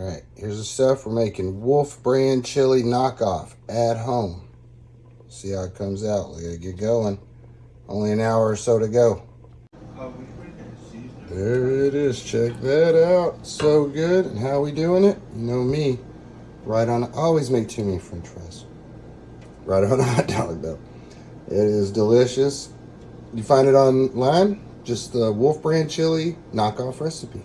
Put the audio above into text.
All right, here's the stuff we're making. Wolf brand chili knockoff at home. See how it comes out. We gotta get going. Only an hour or so to go. There it is. Check that out. So good. And how we doing it? You know me. Right on. Always make too many french fries. Right on a hot dog, though. It is delicious. You find it online. Just the Wolf Brand Chili knockoff recipe.